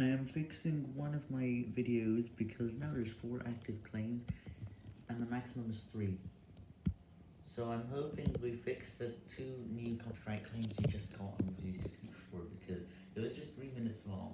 I am fixing one of my videos because now there's 4 active claims and the maximum is 3. So I'm hoping we fix the 2 new copyright claims we just got on Review 64 because it was just 3 minutes long.